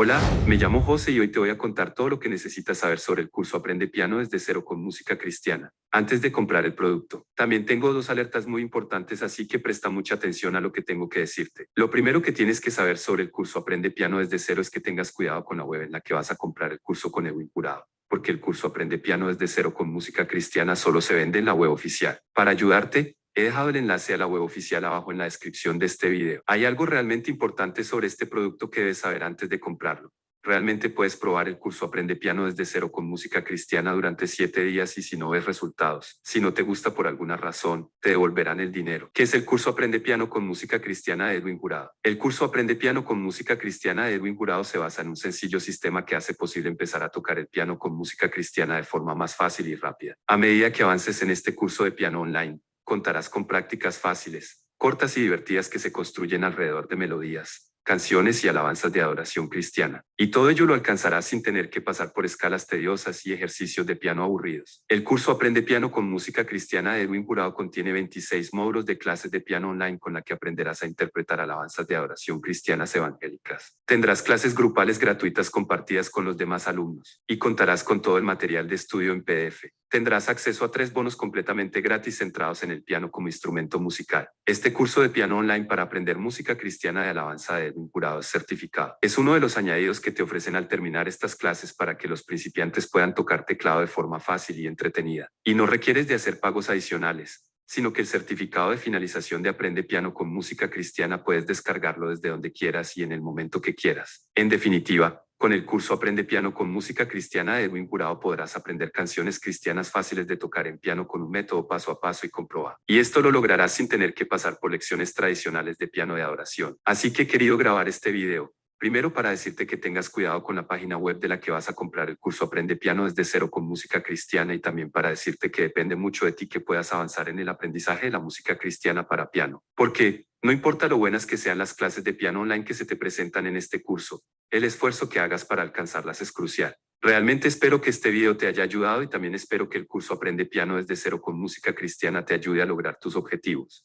Hola, me llamo José y hoy te voy a contar todo lo que necesitas saber sobre el curso Aprende Piano desde cero con música cristiana, antes de comprar el producto. También tengo dos alertas muy importantes, así que presta mucha atención a lo que tengo que decirte. Lo primero que tienes que saber sobre el curso Aprende Piano desde cero es que tengas cuidado con la web en la que vas a comprar el curso con Edwin Curado porque el curso Aprende Piano desde cero con música cristiana solo se vende en la web oficial. Para ayudarte, He dejado el enlace a la web oficial abajo en la descripción de este video. Hay algo realmente importante sobre este producto que debes saber antes de comprarlo. Realmente puedes probar el curso Aprende Piano desde cero con música cristiana durante siete días y si no ves resultados, si no te gusta por alguna razón, te devolverán el dinero. ¿Qué es el curso Aprende Piano con música cristiana de Edwin Jurado? El curso Aprende Piano con música cristiana de Edwin Jurado se basa en un sencillo sistema que hace posible empezar a tocar el piano con música cristiana de forma más fácil y rápida. A medida que avances en este curso de piano online, contarás con prácticas fáciles, cortas y divertidas que se construyen alrededor de melodías, canciones y alabanzas de adoración cristiana. Y todo ello lo alcanzarás sin tener que pasar por escalas tediosas y ejercicios de piano aburridos. El curso Aprende Piano con Música Cristiana de Edwin Jurado contiene 26 módulos de clases de piano online con la que aprenderás a interpretar alabanzas de adoración cristianas evangélicas. Tendrás clases grupales gratuitas compartidas con los demás alumnos y contarás con todo el material de estudio en PDF. Tendrás acceso a tres bonos completamente gratis centrados en el piano como instrumento musical. Este curso de piano online para aprender música cristiana de alabanza de un jurado certificado. Es uno de los añadidos que te ofrecen al terminar estas clases para que los principiantes puedan tocar teclado de forma fácil y entretenida. Y no requieres de hacer pagos adicionales, sino que el certificado de finalización de Aprende Piano con Música Cristiana puedes descargarlo desde donde quieras y en el momento que quieras. En definitiva, con el curso Aprende Piano con Música Cristiana de Edwin Jurado podrás aprender canciones cristianas fáciles de tocar en piano con un método paso a paso y comprobado. Y esto lo lograrás sin tener que pasar por lecciones tradicionales de piano de adoración. Así que he querido grabar este video, Primero para decirte que tengas cuidado con la página web de la que vas a comprar el curso Aprende Piano desde cero con música cristiana y también para decirte que depende mucho de ti que puedas avanzar en el aprendizaje de la música cristiana para piano. Porque no importa lo buenas que sean las clases de piano online que se te presentan en este curso, el esfuerzo que hagas para alcanzarlas es crucial. Realmente espero que este video te haya ayudado y también espero que el curso Aprende Piano desde cero con música cristiana te ayude a lograr tus objetivos.